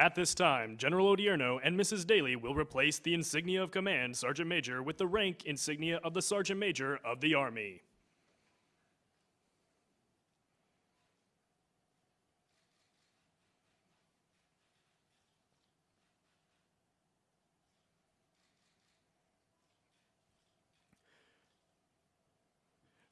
At this time, General Odierno and Mrs. Dailey will replace the insignia of command Sergeant Major with the rank insignia of the Sergeant Major of the Army.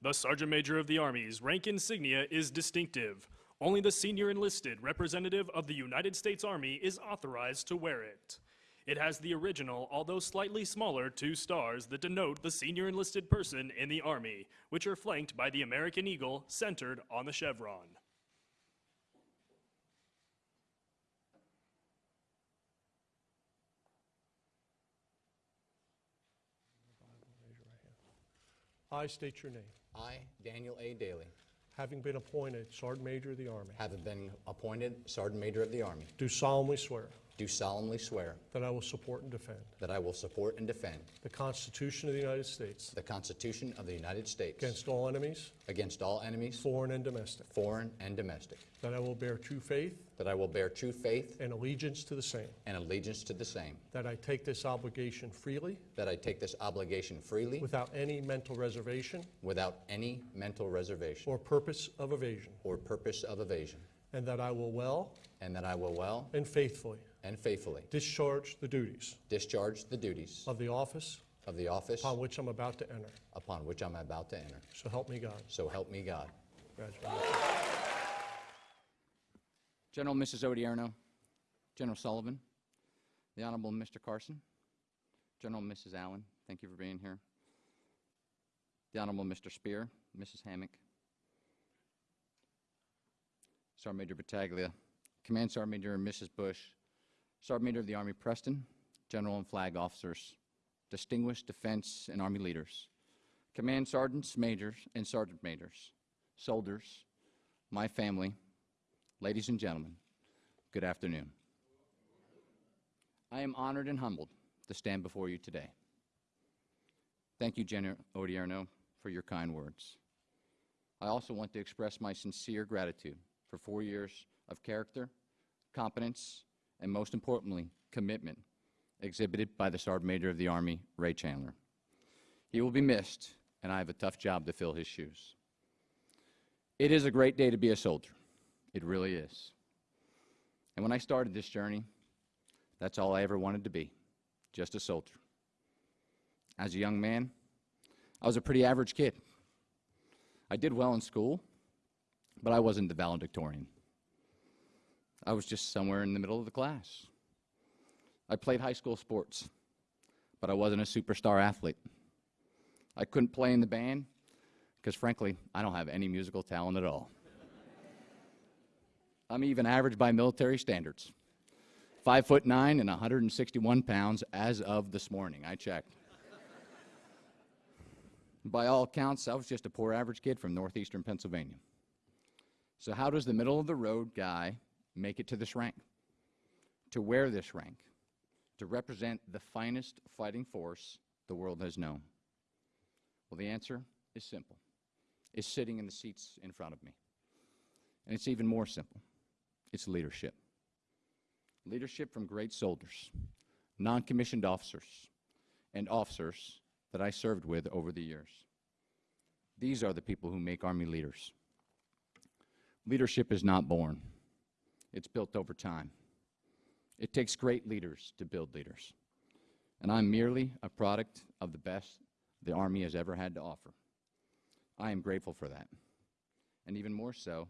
The Sergeant Major of the Army's rank insignia is distinctive. Only the senior enlisted representative of the United States Army is authorized to wear it. It has the original, although slightly smaller, two stars that denote the senior enlisted person in the Army, which are flanked by the American Eagle centered on the chevron. I state your name. I, Daniel A. Dailey, Having been appointed Sergeant Major of the Army, having been appointed Sergeant Major of the Army, do solemnly swear do solemnly swear that I will support and defend that I will support and defend the Constitution of the United States the Constitution of the United States against all enemies, against all enemies, foreign and domestic, foreign and domestic, that I will bear true faith that I will bear true faith and allegiance to the same, and allegiance to the same, that I take this obligation freely that I take this obligation freely without any mental reservation without any mental reservation or purpose of evasion, or purpose of evasion, and that I will well and that I will well and faithfully and faithfully discharge the duties discharge the duties of the office of the office upon which I'm about to enter. upon which I'm about to enter. So help me God. So help me God. Congratulations. General Mrs. Odierno, General Sullivan, the Honorable Mr. Carson, General Mrs. Allen, thank you for being here. The Honorable Mr. Spear, Mrs. Hammock, Sergeant Major Battaglia, Command Sergeant Major Mrs. Bush, Sergeant Major of the Army Preston, General and Flag Officers, distinguished defense and Army leaders, Command Sergeants, Majors, and Sergeant Majors, soldiers, my family, Ladies and gentlemen, good afternoon. I am honored and humbled to stand before you today. Thank you, General Odierno, for your kind words. I also want to express my sincere gratitude for four years of character, competence, and most importantly, commitment exhibited by the Sergeant Major of the Army, Ray Chandler. He will be missed, and I have a tough job to fill his shoes. It is a great day to be a soldier. It really is. And when I started this journey, that's all I ever wanted to be, just a soldier. As a young man, I was a pretty average kid. I did well in school, but I wasn't the valedictorian. I was just somewhere in the middle of the class. I played high school sports, but I wasn't a superstar athlete. I couldn't play in the band because, frankly, I don't have any musical talent at all. I'm even average by military standards. Five foot nine and 161 pounds as of this morning. I checked. by all accounts, I was just a poor average kid from northeastern Pennsylvania. So, how does the middle of the road guy make it to this rank? To wear this rank, to represent the finest fighting force the world has known? Well, the answer is simple it's sitting in the seats in front of me. And it's even more simple it's leadership. Leadership from great soldiers, non commissioned officers, and officers that I served with over the years. These are the people who make Army leaders. Leadership is not born, it's built over time. It takes great leaders to build leaders. And I'm merely a product of the best the Army has ever had to offer. I am grateful for that. And even more so,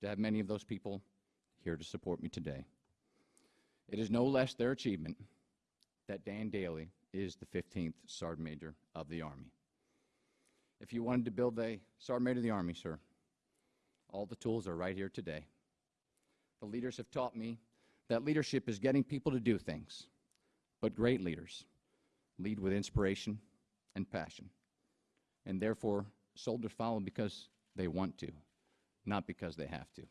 to have many of those people here to support me today. It is no less their achievement that Dan Dailey is the 15th Sergeant Major of the Army. If you wanted to build a Sergeant Major of the Army, sir, all the tools are right here today. The leaders have taught me that leadership is getting people to do things, but great leaders lead with inspiration and passion. And therefore, soldiers follow because they want to, not because they have to.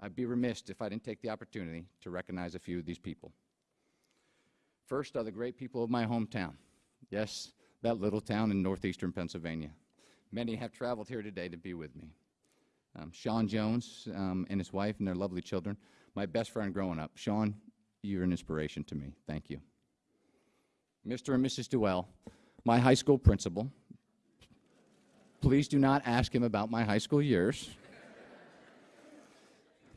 I'd be remiss if I didn't take the opportunity to recognize a few of these people. First are the great people of my hometown. Yes, that little town in northeastern Pennsylvania. Many have traveled here today to be with me. um, Sean Jones um, and his wife and their lovely children, my best friend growing up. Sean, you're an inspiration to me. Thank you. Mr. and Mrs. Duell, my high school principal. Please do not ask him about my high school years.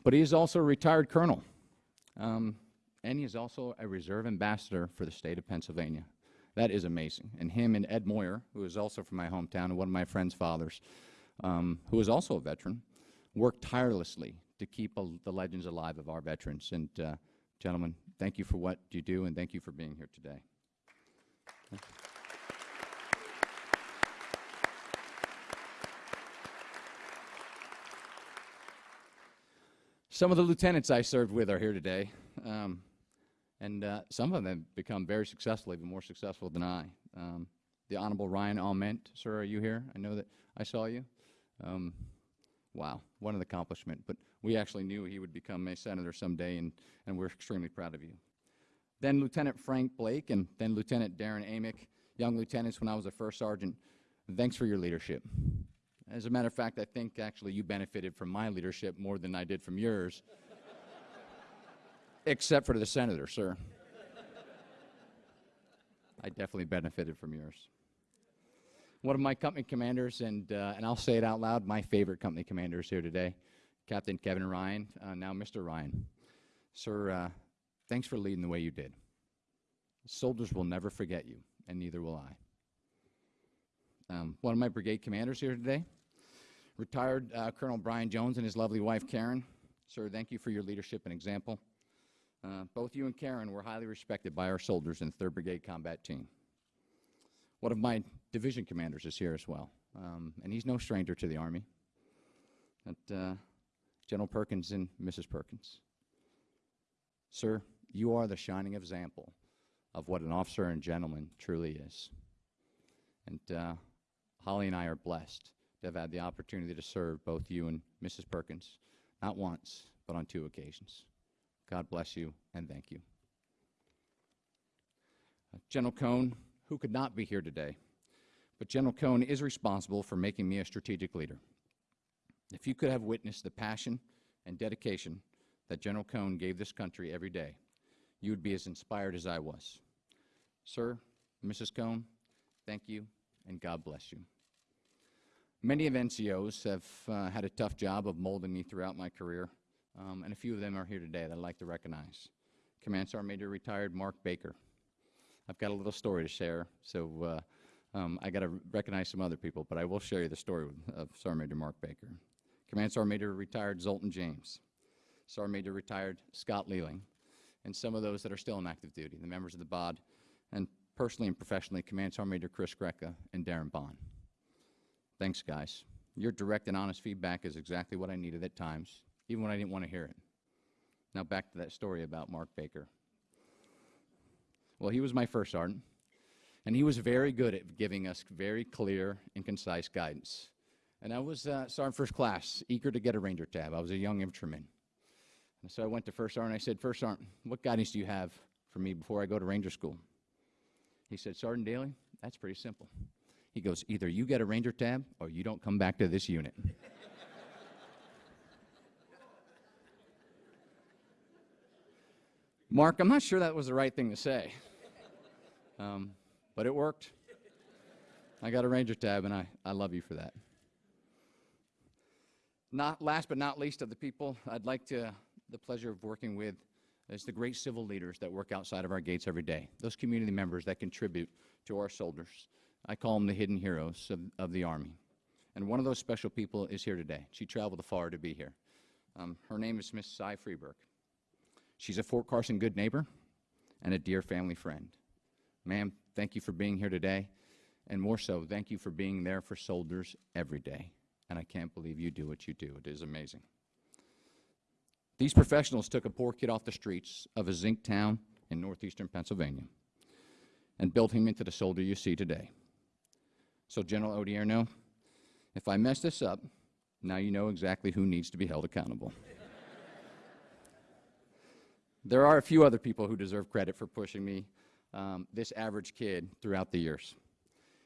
But he is also a retired colonel. Um, and he is also a reserve ambassador for the state of Pennsylvania. That is amazing. And him and Ed Moyer, who is also from my hometown and one of my friend's fathers, um, who is also a veteran, worked tirelessly to keep uh, the legends alive of our veterans. And, uh, gentlemen, thank you for what you do, and thank you for being here today. Some of the lieutenants I served with are here today, um, and uh, some of them have become very successful, even more successful than I. Um, the Honorable Ryan Aument, sir, are you here? I know that I saw you. Um, wow, what an accomplishment. But we actually knew he would become a senator someday, and, and we're extremely proud of you. Then Lieutenant Frank Blake, and then Lieutenant Darren Amick, young lieutenants when I was a first sergeant. Thanks for your leadership. As a matter of fact, I think actually you benefited from my leadership more than I did from yours, except for the senator, sir. I definitely benefited from yours. One of my company commanders, and, uh, and I'll say it out loud, my favorite company commander is here today, Captain Kevin Ryan, uh, now Mr. Ryan. Sir, uh, thanks for leading the way you did. Soldiers will never forget you, and neither will I. Um, one of my brigade commanders here today, retired uh, Colonel Brian Jones and his lovely wife Karen. Sir, thank you for your leadership and example. Uh, both you and Karen were highly respected by our soldiers in the 3rd Brigade Combat Team. One of my division commanders is here as well, um, and he's no stranger to the Army. But, uh, General Perkins and Mrs. Perkins. Sir, you are the shining example of what an officer and gentleman truly is. And uh, Holly and I are blessed have had the opportunity to serve both you and Mrs. Perkins, not once, but on two occasions. God bless you and thank you. Uh, General Cone, who could not be here today, but General Cone is responsible for making me a strategic leader. If you could have witnessed the passion and dedication that General Cone gave this country every day, you would be as inspired as I was. Sir, Mrs. Cone, thank you and God bless you. Many of NCOs have uh, had a tough job of molding me throughout my career, um, and a few of them are here today that I'd like to recognize. Command Sergeant Major retired Mark Baker. I've got a little story to share, so uh, um, I got to recognize some other people, but I will show you the story of Sergeant Major Mark Baker. Command Sergeant Major retired Zoltan James. Sergeant Major retired Scott Leeling, and some of those that are still in active duty, the members of the BOD, and personally and professionally, Command Sergeant Major Chris Greca and Darren Bond. Thanks, guys. Your direct and honest feedback is exactly what I needed at times, even when I didn't want to hear it. Now back to that story about Mark Baker. Well, he was my first sergeant, and he was very good at giving us very clear and concise guidance. And I was uh, sergeant first class, eager to get a ranger tab. I was a young infantryman. And so I went to first sergeant. And I said, First sergeant, what guidance do you have for me before I go to ranger school? He said, Sergeant Dailey, that's pretty simple. He goes, either you get a ranger tab or you don't come back to this unit. Mark, I'm not sure that was the right thing to say, um, but it worked. I got a ranger tab, and I, I love you for that. Not last but not least of the people I'd like to the pleasure of working with is the great civil leaders that work outside of our gates every day. Those community members that contribute to our soldiers. I call them the hidden heroes of, of the Army. And one of those special people is here today. She traveled afar to be here. Um, her name is Miss Cy Freeberg. She's a Fort Carson good neighbor and a dear family friend. Ma'am, thank you for being here today. And more so, thank you for being there for soldiers every day. And I can't believe you do what you do. It is amazing. These professionals took a poor kid off the streets of a zinc town in northeastern Pennsylvania and built him into the soldier you see today. So, General Odierno, if I mess this up, now you know exactly who needs to be held accountable. there are a few other people who deserve credit for pushing me, um, this average kid, throughout the years.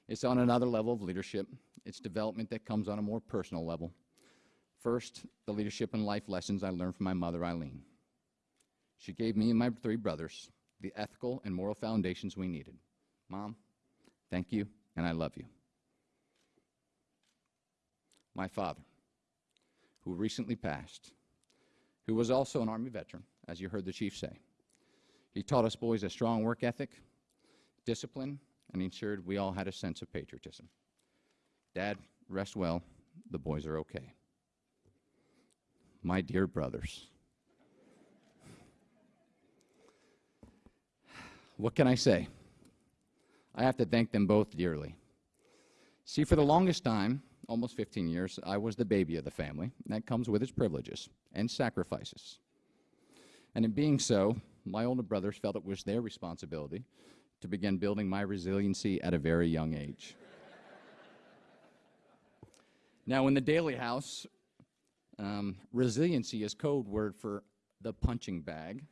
It's on another level of leadership. It's development that comes on a more personal level. First, the leadership and life lessons I learned from my mother, Eileen. She gave me and my three brothers the ethical and moral foundations we needed. Mom, thank you, and I love you. My father, who recently passed, who was also an Army veteran, as you heard the chief say. He taught us boys a strong work ethic, discipline, and ensured we all had a sense of patriotism. Dad, rest well. The boys are okay. My dear brothers, what can I say? I have to thank them both dearly. See, for the longest time, almost 15 years, I was the baby of the family. That comes with its privileges and sacrifices. And in being so, my older brothers felt it was their responsibility to begin building my resiliency at a very young age. now, in the Dailey House, um, resiliency is code word for the punching bag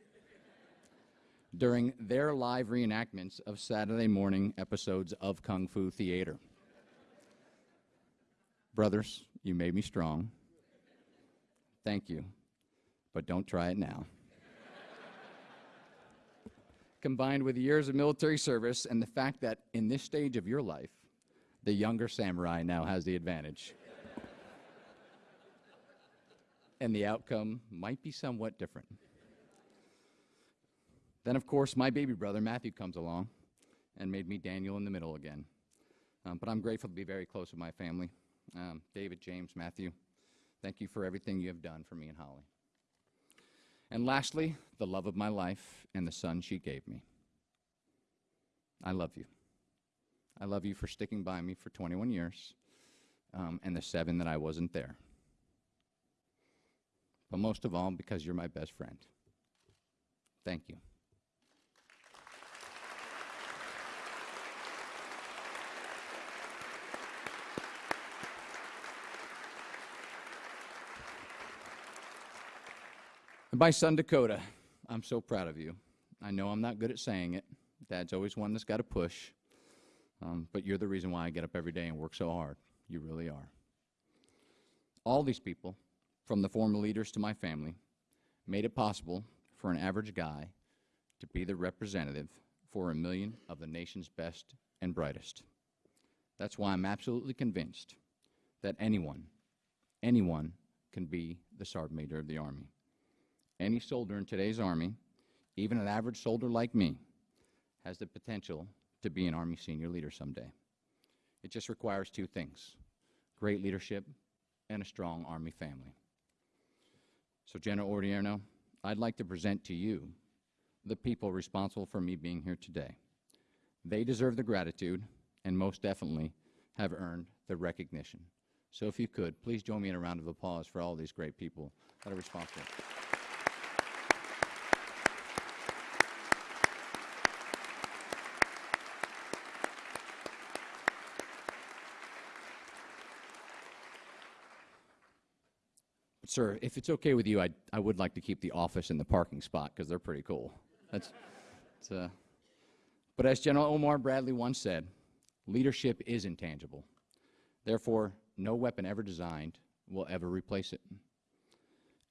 during their live reenactments of Saturday morning episodes of Kung Fu Theater. Brothers, you made me strong. Thank you. But don't try it now. Combined with years of military service and the fact that in this stage of your life, the younger samurai now has the advantage. and the outcome might be somewhat different. Then, of course, my baby brother Matthew comes along and made me Daniel in the middle again. Um, but I'm grateful to be very close with my family. Um, David, James, Matthew, thank you for everything you have done for me and Holly. And lastly, the love of my life and the son she gave me. I love you. I love you for sticking by me for 21 years um, and the seven that I wasn't there. But most of all, because you're my best friend. Thank you. And my son Dakota, I'm so proud of you. I know I'm not good at saying it. Dad's always one that's got to push. Um, but you're the reason why I get up every day and work so hard. You really are. All these people, from the former leaders to my family, made it possible for an average guy to be the representative for a million of the nation's best and brightest. That's why I'm absolutely convinced that anyone, anyone can be the Sergeant Major of the Army. Any soldier in today's Army, even an average soldier like me, has the potential to be an Army senior leader someday. It just requires two things great leadership and a strong Army family. So, General Odierno, I'd like to present to you the people responsible for me being here today. They deserve the gratitude and most definitely have earned the recognition. So, if you could, please join me in a round of applause for all these great people that are responsible. Sir, if it's okay with you, I, I would like to keep the office in the parking spot because they're pretty cool. That's, uh, but as General Omar Bradley once said, leadership is intangible. Therefore, no weapon ever designed will ever replace it.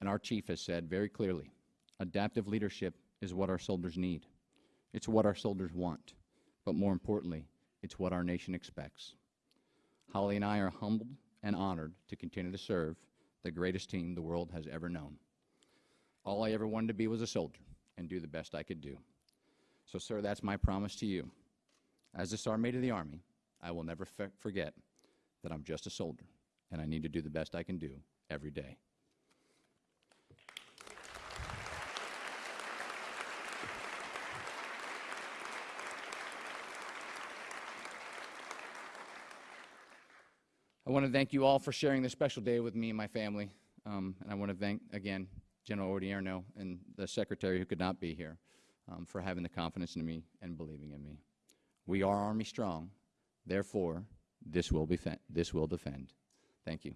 And our chief has said very clearly, adaptive leadership is what our soldiers need. It's what our soldiers want. But more importantly, it's what our nation expects. Holly and I are humbled and honored to continue to serve the greatest team the world has ever known. All I ever wanted to be was a soldier and do the best I could do. So, sir, that's my promise to you. As the Sergeant of the Army, I will never forget that I'm just a soldier and I need to do the best I can do every day. I want to thank you all for sharing this special day with me and my family. Um, and I want to thank, again, General Odierno and the Secretary who could not be here um, for having the confidence in me and believing in me. We are Army strong. Therefore, this will, be this will defend. Thank you.